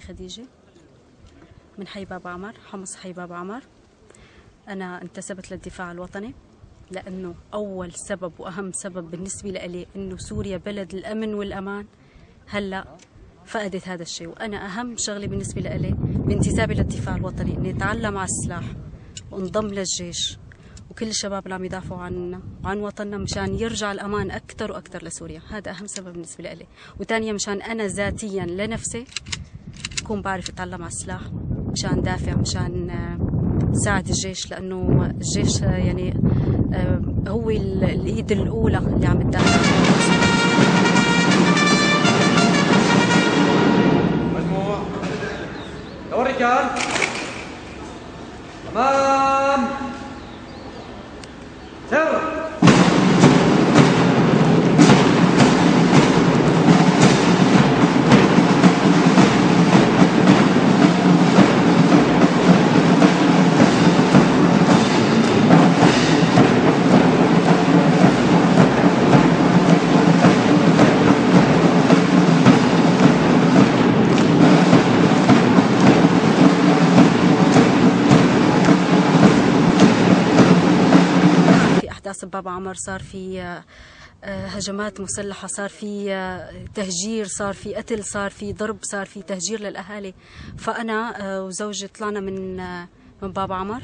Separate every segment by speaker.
Speaker 1: خديجة. من حي باب عمر حمص حي باب عمر. أنا انتسبت للدفاع الوطني لأنه أول سبب وأهم سبب بالنسبة لي أنه سوريا بلد الأمن والأمان. هلأ فقدت هذا الشيء وأنا أهم شغلة بالنسبة لي بانتسابي للدفاع الوطني أني أتعلم على السلاح وانضم للجيش. وكل الشباب اللي عم يدافعوا عنا وعن وطننا مشان يرجع الأمان أكثر وأكثر لسوريا. هذا أهم سبب بالنسبة لي وثانيا مشان أنا ذاتيا لنفسي أكون بعرف أتعلم على السلاح مشان دافع مشان ساعد الجيش لأنه الجيش يعني هو الإيد الأولى اللي عم تدافع.
Speaker 2: مجموع يا الرجال تمام.
Speaker 1: بباب عمر صار في آه، هجمات مسلحة صار في آه، تهجير صار في قتل صار في ضرب صار في تهجير للأهالي. فأنا آه، وزوجي طلعنا من من باب عمر.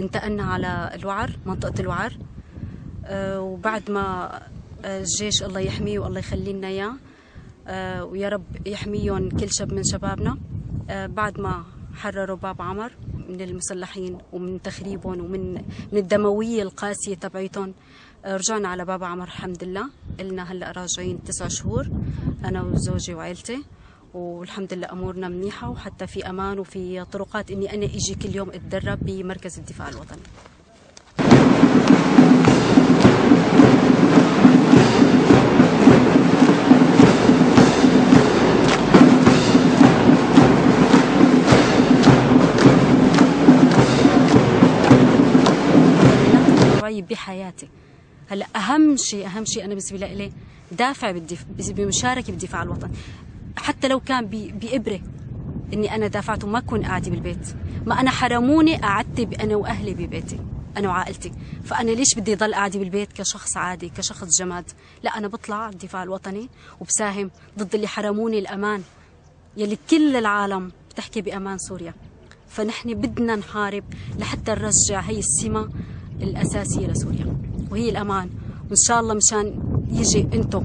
Speaker 1: انتقلنا على الوعر منطقة الوعر. وبعد ما الجيش الله يحميه والله يخلي لنا اياه ويا رب يحميهم كل شاب من شبابنا. بعد ما حرروا باب عمر. من المسلحين ومن تخريبهم ومن من الدموية القاسية تبعيتهم. رجعنا على باب عمر الحمد لله إلنا هلأ راجعين تسع شهور أنا وزوجي وعائلتي والحمد لله أمورنا منيحة وحتى في أمان وفي طرقات إني أنا أجي كل يوم أتدرب بمركز الدفاع الوطني. بحياتي. هلا أهم شيء أهم شيء أنا بالنسبة لي دافع بالدف... بمشاركة بالدفاع الوطني حتى لو كان بإبرة إني أنا دافعت وما أكون قاعدة بالبيت. ما أنا حرموني قعدت أنا وأهلي ببيتي أنا وعائلتي. فأنا ليش بدي ضل قاعدة بالبيت كشخص عادي كشخص جماد؟ لا أنا بطلع الدفاع الوطني وبساهم ضد اللي حرموني الأمان يلي كل العالم بتحكي بأمان سوريا. فنحن بدنا نحارب لحتى نرجع هي السمة الأساسية لسوريا. وهي الأمان. وإن شاء الله مشان يجي أنتم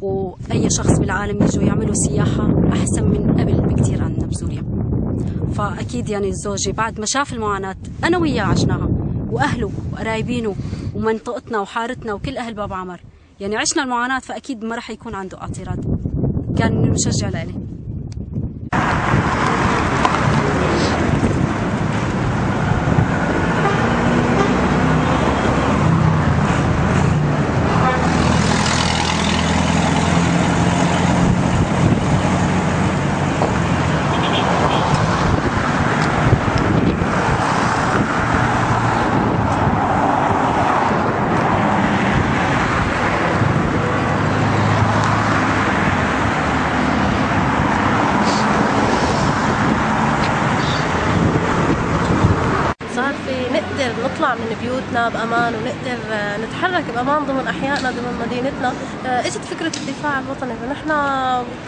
Speaker 1: وأي شخص بالعالم يجوا يعملوا سياحة أحسن من قبل بكثير عندنا بسوريا. فأكيد يعني زوجي بعد ما شاف المعاناة أنا وياه عشناها. وأهله وقرايبينه ومنطقتنا وحارتنا وكل أهل باب عمر. يعني عشنا المعاناة فأكيد ما راح يكون عنده اعتراض. كان مشجع لإلي.
Speaker 3: نطلع من بيوتنا بأمان ونقدر آه، نتحرك بأمان ضمن أحيائنا ضمن مدينتنا. آه، إجت فكرة الدفاع الوطني فنحن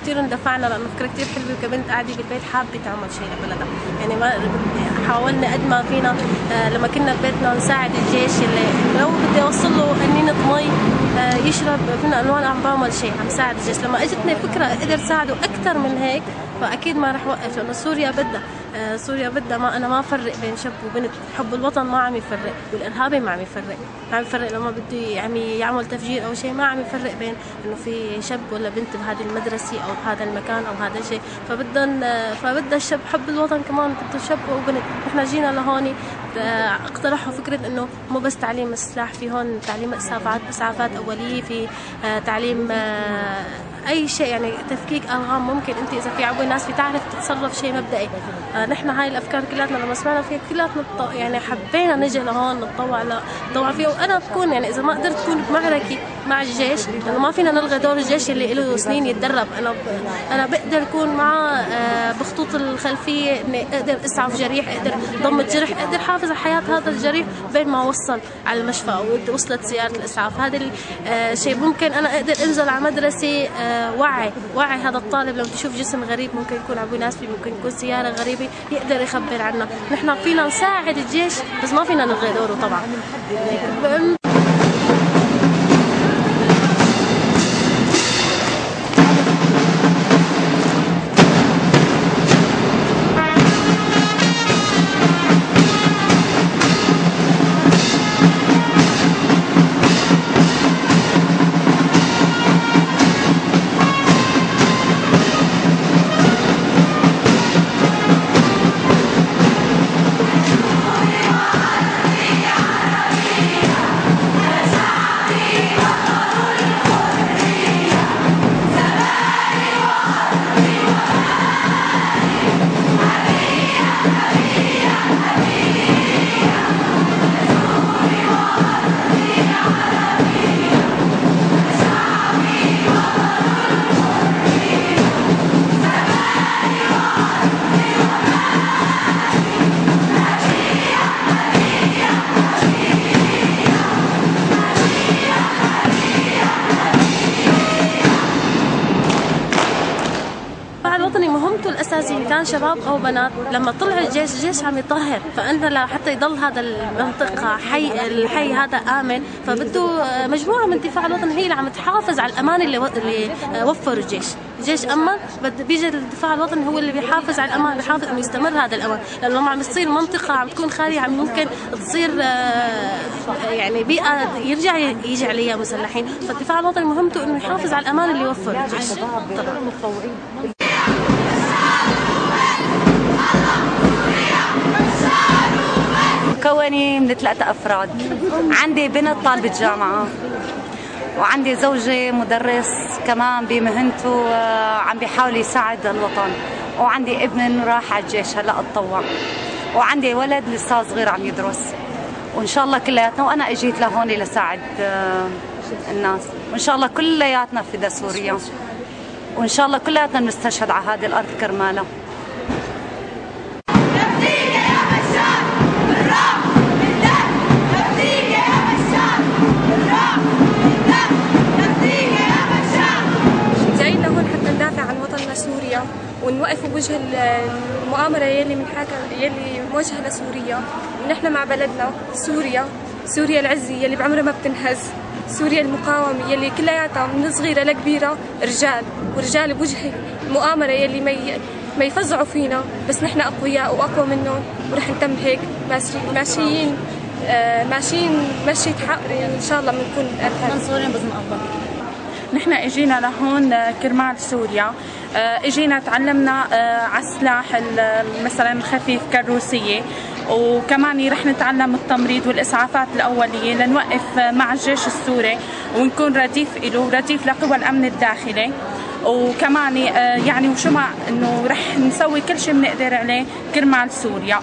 Speaker 3: كثير اندفعنا لأنه فكرة كثير حلوة كبنت قاعدة بالبيت حابة تعمل شيء لبلدها يعني ما حاولنا قد ما فينا آه، لما كنا ببيتنا نساعد الجيش اللي لو بدي أوصل له قنينة مي يشرب فينا انه أنا عم بعمل شيء عم ساعد الجيش. لما إجتني فكرة أقدر ساعده أكثر من هيك فأكيد ما رح وقف لأنه سوريا بدها. سوريا بدها ما أنا ما افرق بين شاب وبنت. حب الوطن ما عم يفرق والإرهابي ما عم يفرق. ما عم يفرق لما بده يعني يعمل تفجير أو شيء ما عم يفرق بين إنه في شاب ولا بنت بهذه المدرسة أو بهذا المكان أو هذا الشيء فبدهم آه، فبدها الشاب حب الوطن كمان بده شاب وبنت نحن جينا لهون آه، اقترحوا فكرة إنه مو بس تعليم السلاح في هون تعليم اسعافات إسعافات أولية في تعليم أي شيء يعني تفكيك ألغام ممكن أنت إذا في عبوه ناس بتعرف نتصرف شيء مبدئي. آه نحن هاي الأفكار كلياتنا لما سمعنا فيها كلياتنا يعني حبينا نجي لهون نتطوع نتطوع فيها وأنا بكون يعني إذا ما قدرت أكون بمعركة مع الجيش لأنه ما فينا نلغي دور الجيش اللي له سنين يتدرب. أنا. أنا بقدر أكون معاه آه بخطوط الخلفية إني أقدر أسعف جريح أقدر ضم جرح أقدر حافظ على حياة هذا الجريح بين ما وصل على المشفى أو وصلت سياره الإسعاف. هذا الشيء ممكن أنا أقدر أنزل على مدرسة آه وعي وعي هذا الطالب. لما تشوف جسم غريب ممكن يكون ابو ناس فيه ممكن يكون سيارة غريبة يقدر يخبر عنا نحن فينا نساعد الجيش بس ما فينا نلغي دوره طبعا. كان شباب أو بنات لما طلع الجيش الجيش عم يطهر فأنت لحتى يضل هذا المنطقة حي الحي هذا آمن فبده مجموعة من الدفاع الوطني هي اللي عم تحافظ على الأمان اللي, و... اللي وفره الجيش. الجيش بد- بيجي الدفاع الوطني هو اللي بيحافظ على الأمان بيحافظ إنه يستمر هذا الأمان. لأنه لما عم يصير منطقة عم تكون خالية عم ممكن تصير آه، يعني بيئة يرجع يجي عليها مسلحين. فالدفاع الوطني مهمته إنه يحافظ على الأمان اللي وفره الجيش. طبعا
Speaker 4: مكونة من ثلاثة أفراد. عندي بنت طالبة جامعة وعندي زوجي مدرس كمان بمهنته آه، عم بيحاول يساعد الوطن. وعندي ابن راح على الجيش هلأ اتطوع. وعندي ولد لسه صغير عم يدرس. وإن شاء الله كلياتنا وأنا أجيت لهون لساعد آه، الناس. وإن شاء الله كلياتنا فدا سوريا وإن شاء الله كلياتنا بنستشهد على هذه الأرض كرمالها
Speaker 5: المؤامرة يلي من حاكم يلي موجهة لسوريا ونحن مع بلدنا سوريا. سوريا العزة يلي بعمرها ما بتنهز. سوريا المقاومة يلي كلياتها من صغيرة لكبيرة رجال ورجال بوجه المؤامرة يلي ما ما يفزعوا فينا. بس نحن أقوياء وأقوى منهم ورح نتم هيك. ماشي- ماشيين آه، ماشيين مشية حق إن شاء الله بنكون
Speaker 1: منصورين بإذن الله
Speaker 6: نحن اجينا لهون آه، كرمال سوريا. آه، اجينا تعلمنا آه، على السلاح ال- مثلا الخفيف كالروسية. وكمان رح نتعلم التمريض والإسعافات الأولية لنوقف مع الجيش السوري ونكون رديف له رديف لقوى الأمن الداخلي. وكمان يعني وشو ما إنه رح نسوي كل شيء بنقدر عليه كرمال سوريا.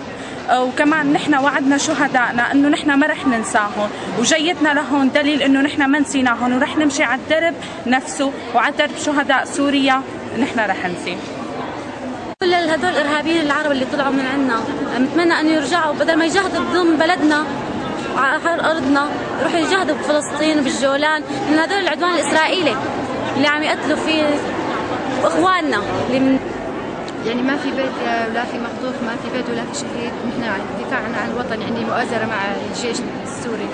Speaker 6: وكمان نحن وعدنا شهدائنا إنه نحن ما رح ننساهم. وجيتنا لهون دليل إنه نحن ما نسيناهم ورح نمشي على الدرب نفسه وعلى درب شهداء سوريا نحن رح نسيه
Speaker 1: كل هدول الارهابيين العرب اللي طلعوا من عنا نتمنى أن يرجعوا بدل ما يجاهدوا بضم بلدنا وعلى حر أرضنا يروحوا يجاهدوا بفلسطين وبالجولان من هدول العدوان الإسرائيلي اللي عم يقتلوا فيه إخواننا اللي من
Speaker 7: يعني ما في بيت ولا في مخطوف ما في بيت ولا في شهيد نحن عن الدفاع عن الوطن يعني مؤازرة مع الجيش السوري.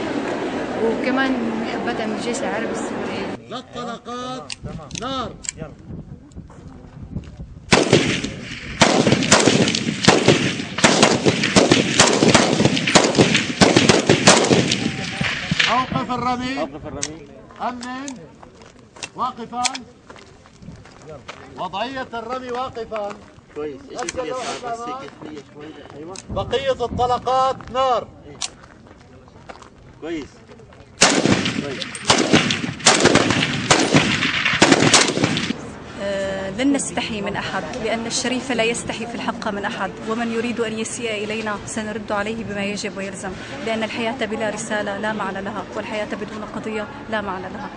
Speaker 7: وكمان محبة من الجيش العربي السوري.
Speaker 8: للطلقات نار. أوقف الرمي أوقف الرمي أمن. واقفان وضعية الرمي واقفان كويس. بس هيك بقية الطلقات نار. كويس. كويس
Speaker 1: لن نستحي من أحد لأن الشريف لا يستحي في الحق من أحد ومن يريد أن يسيء إلينا سنرد عليه بما يجب ويلزم لأن الحياة بلا رسالة لا معنى لها والحياة بدون قضية لا معنى لها.